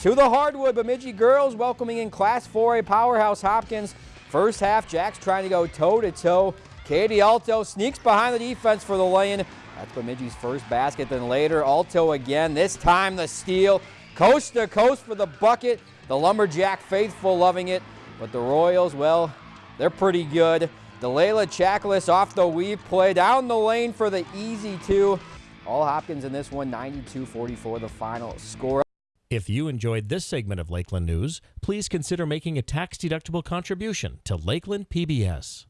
to the hardwood. Bemidji girls welcoming in Class 4A powerhouse Hopkins. First half, Jack's trying to go toe-to-toe. Katie Alto sneaks behind the defense for the lane. That's Bemidji's first basket. Then later, Alto again. This time the steal. Coast to coast for the bucket. The Lumberjack faithful loving it. But the Royals, well, they're pretty good. Delayla Chaklis off the weave play down the lane for the easy two. All Hopkins in this one, 92-44 the final score. If you enjoyed this segment of Lakeland News, please consider making a tax-deductible contribution to Lakeland PBS.